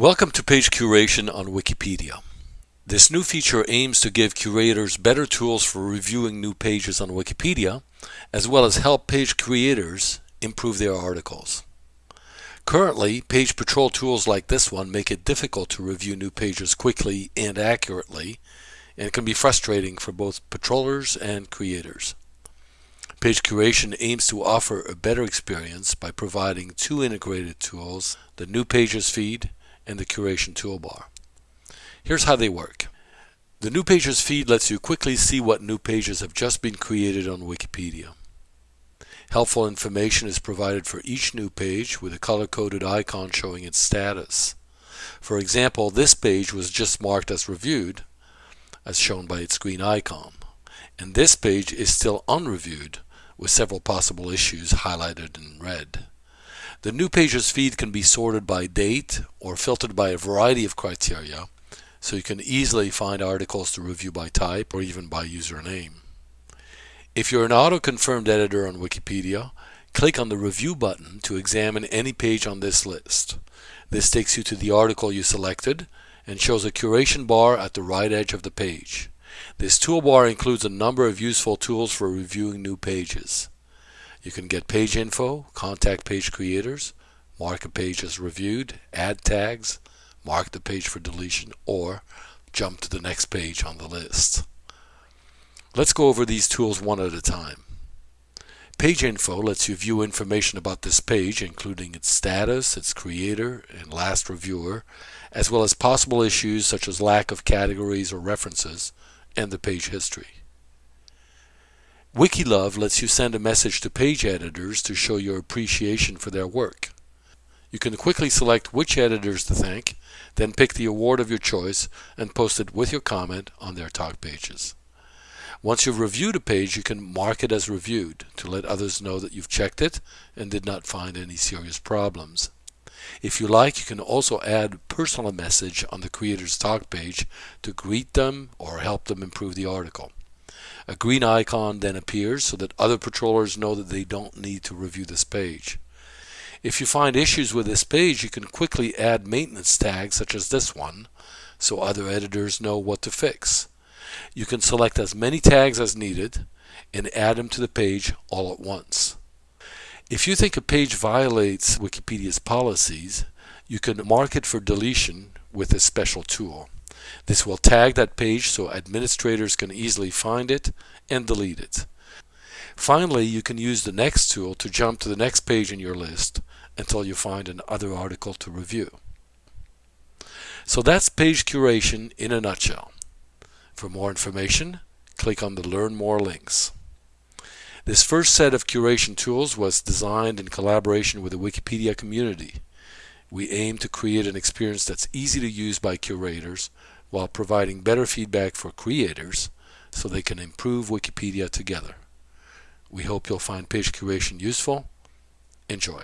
Welcome to Page Curation on Wikipedia. This new feature aims to give curators better tools for reviewing new pages on Wikipedia, as well as help page creators improve their articles. Currently, page patrol tools like this one make it difficult to review new pages quickly and accurately, and can be frustrating for both patrollers and creators. Page Curation aims to offer a better experience by providing two integrated tools, the New Pages feed and the Curation toolbar. Here's how they work. The New Pages feed lets you quickly see what new pages have just been created on Wikipedia. Helpful information is provided for each new page with a color-coded icon showing its status. For example, this page was just marked as reviewed, as shown by its green icon. And this page is still unreviewed, with several possible issues highlighted in red. The new pages feed can be sorted by date or filtered by a variety of criteria, so you can easily find articles to review by type or even by username. If you're an auto-confirmed editor on Wikipedia, click on the Review button to examine any page on this list. This takes you to the article you selected and shows a curation bar at the right edge of the page. This toolbar includes a number of useful tools for reviewing new pages. You can get page info, contact page creators, mark a page as reviewed, add tags, mark the page for deletion, or jump to the next page on the list. Let's go over these tools one at a time. Page info lets you view information about this page, including its status, its creator, and last reviewer, as well as possible issues such as lack of categories or references, and the page history. Wikilove lets you send a message to page editors to show your appreciation for their work. You can quickly select which editors to thank, then pick the award of your choice and post it with your comment on their talk pages. Once you've reviewed a page, you can mark it as reviewed to let others know that you've checked it and did not find any serious problems. If you like, you can also add a personal message on the creator's talk page to greet them or help them improve the article. A green icon then appears so that other patrollers know that they don't need to review this page. If you find issues with this page, you can quickly add maintenance tags such as this one so other editors know what to fix. You can select as many tags as needed and add them to the page all at once. If you think a page violates Wikipedia's policies, you can mark it for deletion with a special tool. This will tag that page so administrators can easily find it and delete it. Finally, you can use the next tool to jump to the next page in your list until you find another article to review. So that's page curation in a nutshell. For more information, click on the Learn More links. This first set of curation tools was designed in collaboration with the Wikipedia community. We aim to create an experience that's easy to use by curators while providing better feedback for creators so they can improve Wikipedia together. We hope you'll find page curation useful. Enjoy.